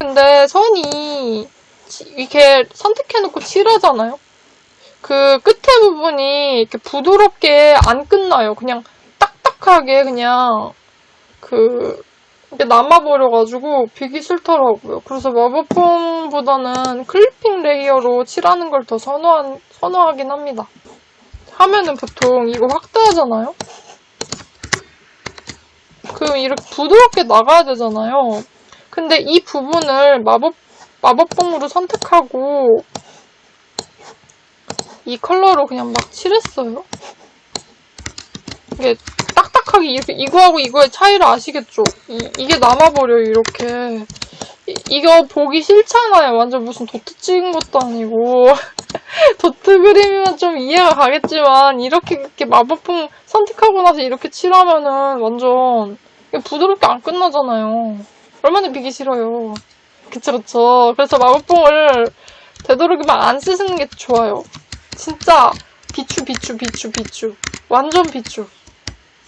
근데 선이 이렇게 선택해놓고 칠하잖아요? 그 끝에 부분이 이렇게 부드럽게 안 끝나요. 그냥 딱딱하게 그냥 그 남아버려가지고 비기 싫더라고요. 그래서 마법봉보다는 clipping layer로 칠하는 걸 더 선호한, 선호하긴 합니다. 하면은 보통 이거 확대하잖아요? 그럼 이렇게 부드럽게 나가야 되잖아요. 근데 이 부분을 마법, 마법봉으로 선택하고 이 컬러로 그냥 막 칠했어요. 이게 딱딱하게 이렇게 이거하고 이거의 차이를 아시겠죠? 이, 이게 남아버려요, 이렇게. 이, 이거 보기 싫잖아요. 완전 무슨 도트 찍은 것도 아니고. 도트 그림이면 좀 이해가 가겠지만, 이렇게, 이렇게 마법봉 선택하고 나서 이렇게 칠하면은 완전 부드럽게 안 끝나잖아요. 얼마나 비기 싫어요. 그쵸, 그쵸. 그래서 마법봉을 되도록이면 안 쓰시는 게 좋아요. 진짜 비추, 비추, 비추, 비추. 완전 비추.